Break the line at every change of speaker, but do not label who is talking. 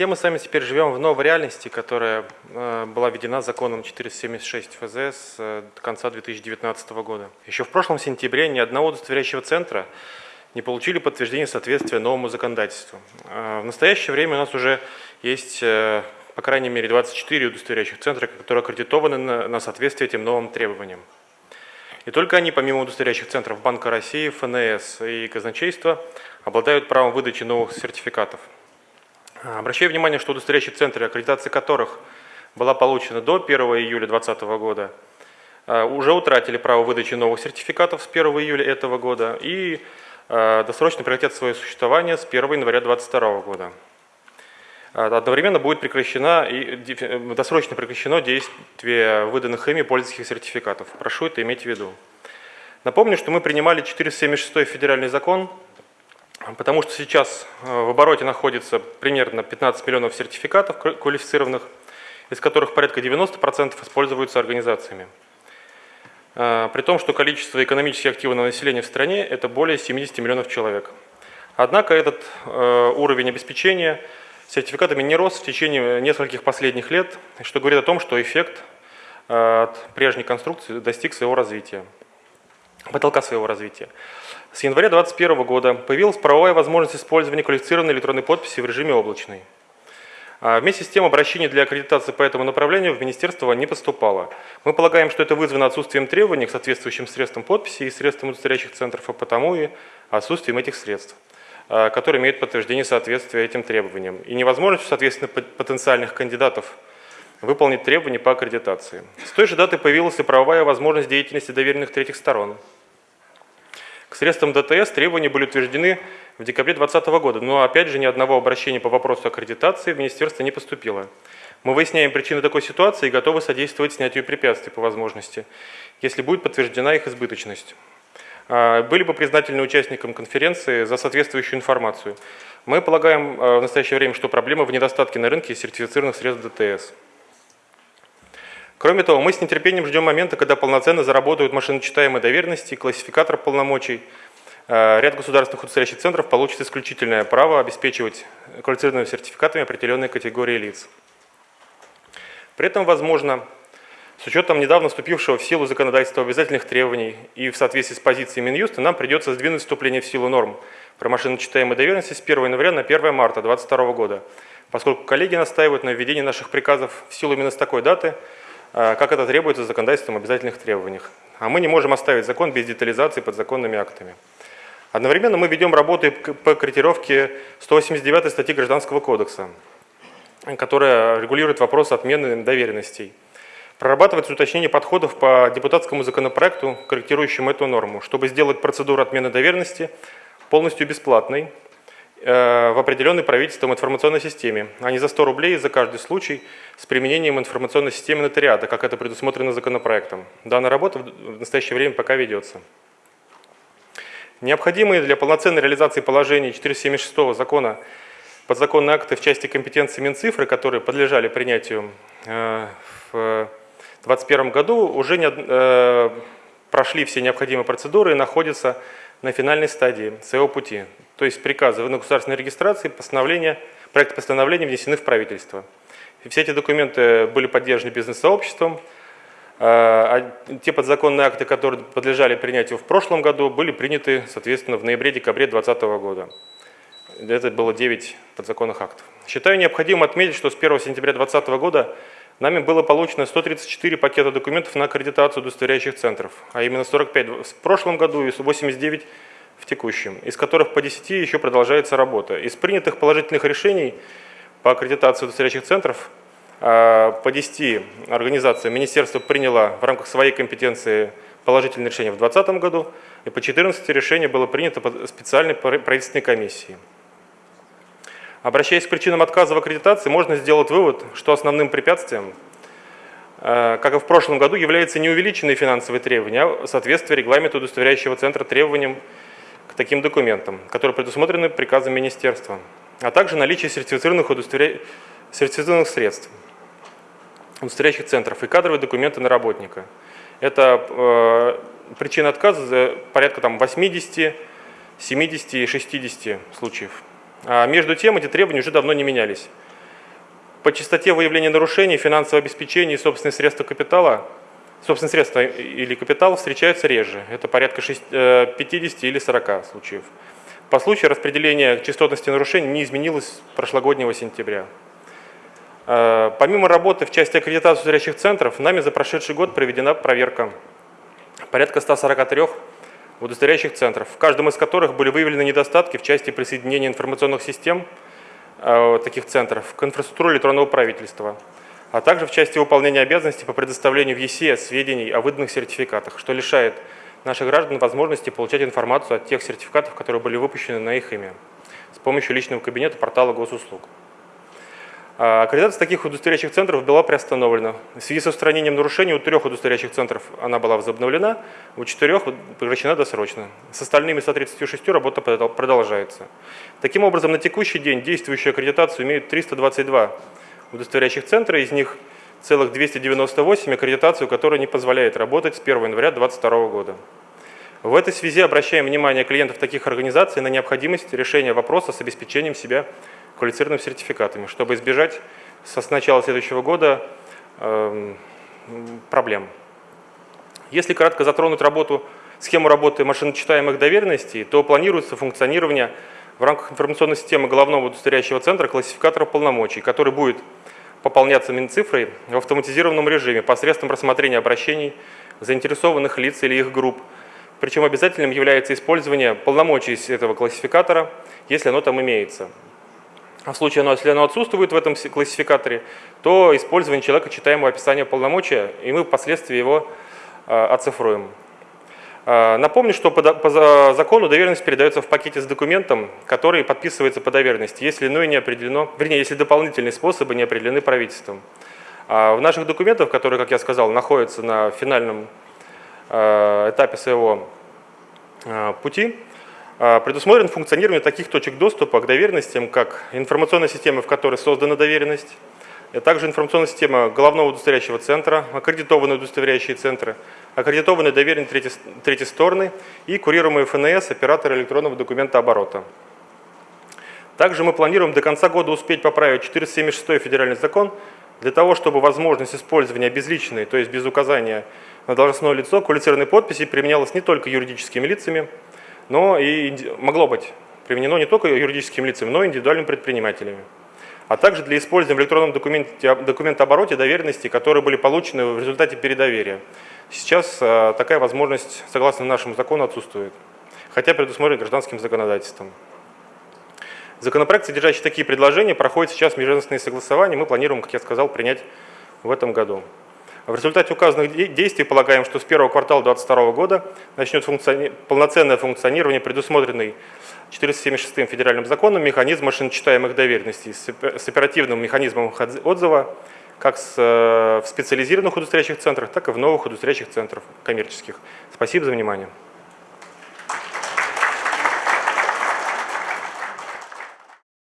Все мы с вами теперь живем в новой реальности, которая э, была введена законом 476 ФЗ с э, конца 2019 года. Еще в прошлом сентябре ни одного удостоверяющего центра не получили подтверждение соответствия новому законодательству. Э, в настоящее время у нас уже есть, по крайней мере, 24 удостоверяющих центра, которые аккредитованы на соответствие этим новым требованиям. И только они, помимо удостоверяющих центров Банка России, ФНС и казначейства, обладают правом выдачи новых сертификатов. Обращаю внимание, что удостоверяющие центры, аккредитация которых была получена до 1 июля 2020 года, а, уже утратили право выдачи новых сертификатов с 1 июля этого года и а, досрочно прекратят свое существование с 1 января 2022 года. А, одновременно будет прекращено и досрочно прекращено действие выданных ими пользовательских сертификатов. Прошу это иметь в виду. Напомню, что мы принимали 476 федеральный закон, потому что сейчас э, в обороте находится примерно 15 миллионов сертификатов квалифицированных, из которых порядка 90% используются организациями. Э, при том, что количество экономически активного населения в стране – это более 70 миллионов человек. Однако этот э, уровень обеспечения сертификатами не рос в течение нескольких последних лет, что говорит о том, что эффект от прежней конструкции достиг своего развития, потолка своего развития. С января 2021 года появилась правовая возможность использования квалифицированной электронной подписи в режиме облачной. А вместе с тем обращение для аккредитации по этому направлению в министерство не поступало. Мы полагаем, что это вызвано отсутствием требований к соответствующим средствам подписи и средствам удостоверяющих центров, а потому и отсутствием этих средств, а, которые имеют подтверждение соответствия этим требованиям, и невозможностью, соответственно, потенциальных кандидатов выполнить требования по аккредитации. С той же даты появилась и правовая возможность деятельности доверенных третьих сторон – к средствам ДТС требования были утверждены в декабре 2020 года, но опять же ни одного обращения по вопросу аккредитации в министерство не поступило. Мы выясняем причины такой ситуации и готовы содействовать снятию препятствий по возможности, если будет подтверждена их избыточность. А, были бы признательны участникам конференции за соответствующую информацию. Мы полагаем а, в настоящее время, что проблема в недостатке на рынке сертифицированных средств ДТС. Кроме того, мы с нетерпением ждем момента, когда полноценно заработают машиночитаемые доверенности классификатор полномочий. Э, ряд государственных удостоверяющих центров получит исключительное право обеспечивать квалифицированными сертификатами определенные категории лиц. При этом, возможно, с учетом недавно вступившего в силу законодательства обязательных требований и в соответствии с позицией Минюста, нам придется сдвинуть вступление в силу норм про машиночитаемые доверенности с 1 января на 1 марта 2022 года, поскольку коллеги настаивают на введении наших приказов в силу именно с такой даты – как это требуется законодательством обязательных требованиях. А мы не можем оставить закон без детализации подзаконными актами. Одновременно мы ведем работы по корректировке 189 статьи Гражданского кодекса, которая регулирует вопрос отмены доверенностей. Прорабатывается уточнение подходов по депутатскому законопроекту, корректирующему эту норму, чтобы сделать процедуру отмены доверенности полностью бесплатной Э, в определенной правительством информационной системе, а не за 100 рублей за каждый случай с применением информационной системы нотариата, как это предусмотрено законопроектом. Данная работа в настоящее время пока ведется. Необходимые для полноценной реализации положений 476 закона подзаконные акты в части компетенции Минцифры, которые подлежали принятию э, в 2021 году, уже не, э, прошли все необходимые процедуры и находятся на финальной стадии своего пути. То есть приказы на государственной регистрации, постановления, проекты постановления внесены в правительство. И все эти документы были поддержаны бизнес-сообществом, а, а те подзаконные акты, которые подлежали принятию в прошлом году, были приняты, соответственно, в ноябре-декабре 2020 года. Это было 9 подзаконных актов. Считаю необходимым отметить, что с 1 сентября 2020 года Нами было получено 134 пакета документов на аккредитацию удостоверяющих центров, а именно 45 в прошлом году и 89 в текущем, из которых по 10 еще продолжается работа. Из принятых положительных решений по аккредитации удостоверяющих центров а, по 10 организациям министерство приняло в рамках своей компетенции положительные решения в 2020 году, и по 14 решений было принято специальной правительственной комиссией. Обращаясь к причинам отказа в аккредитации, можно сделать вывод, что основным препятствием, э, как и в прошлом году, является не увеличенные финансовые требования, а соответствие регламенту удостоверяющего центра требованиям таким документам, которые предусмотрены приказом министерства, а также наличие сертифицированных, удостоверя... сертифицированных средств, удостоверяющих центров и кадровые документы на работника. Это э, причина отказа порядка там, 80, 70 и 60 случаев. А между тем эти требования уже давно не менялись. по частоте выявления нарушений, финансового обеспечения и собственных средств капитала, собственные средства или капитал встречаются реже. Это порядка 50 э, или 40 случаев. По случаю распределения частотности нарушений не изменилось прошлогоднего сентября. Э, помимо работы в части аккредитации зрячих центров, нами за прошедший год проведена проверка порядка 143 удостоверяющих центров, в каждом из которых были выявлены недостатки в части присоединения информационных систем э, таких центров к инфраструктуре электронного правительства, а также в части выполнения обязанностей по предоставлению в ЕСЕ сведений о выданных сертификатах, что лишает наших граждан возможности получать информацию от тех сертификатов, которые были выпущены на их имя с помощью личного кабинета портала госуслуг. А, аккредитация таких удостоверяющих центров была приостановлена. В связи с устранением нарушений у трех удостоверяющих центров она была возобновлена, у четырех прекращена досрочно. С остальными 136 работа продолжается. Таким образом, на текущий день действующую аккредитацию имеют 322 удостоверяющих центра, из них целых 298 аккредитацию, которая не позволяет работать с 1 января 2022 года. В этой связи обращаем внимание клиентов таких организаций на необходимость решения вопроса с обеспечением себя квалифицированными сертификатами, чтобы избежать с начала следующего года э, проблем. Если кратко затронуть работу, схему работы машиночитаемых доверенностей, то планируется функционирование в рамках информационной системы головного удостоверяющего центра классификатора полномочий, который будет пополняться Минцифрой в автоматизированном режиме посредством рассмотрения обращений заинтересованных лиц или их групп. Причем обязательным является использование полномочий этого классификатора, если оно там имеется. А в случае, если оно отсутствует в этом классификаторе, то использование человека читаемого описания полномочия, и мы впоследствии его а, оцифруем. А, напомню, что по закону доверенность передается в пакете с документом, который подписывается по доверенности, если иное не определено, вернее, если дополнительные способы не определены правительством. В наших документах, которые, как я сказал, находятся на финальном этапе своего пути, а, предусмотрено функционирование таких точек доступа к доверенностям, как информационная система, в которой создана доверенность, а также информационная система головного удостоверяющего центра, аккредитованные удостоверяющие центры, аккредитованные доверенные третьей, третьей стороны и курируемые ФНС, операторы электронного документа оборота. Также мы планируем до конца года успеть поправить 476 федеральный закон для того, чтобы возможность использования безличной, то есть без указания на должностное лицо, квалифицированной подписи применялась не только юридическими лицами, но и могло быть применено не только юридическим лицам, но и индивидуальными предпринимателями. А также для использования в электронном документе, документообороте доверенности, которые были получены в результате передоверия. Сейчас а, такая возможность, согласно нашему закону, отсутствует, хотя предусмотрена гражданским законодательством. Законопроект, содержащий такие предложения, проходит сейчас межведомственные согласования. Мы планируем, как я сказал, принять в этом году. В результате указанных действий полагаем, что с первого квартала 2022 года начнет функциони... полноценное функционирование предусмотренный 476 федеральным законом механизм машиночитаемых доверенностей с оперативным механизмом отзыва как с, э, в специализированных удостоверяющих центрах, так и в новых удостоверяющих центрах коммерческих. Спасибо за внимание.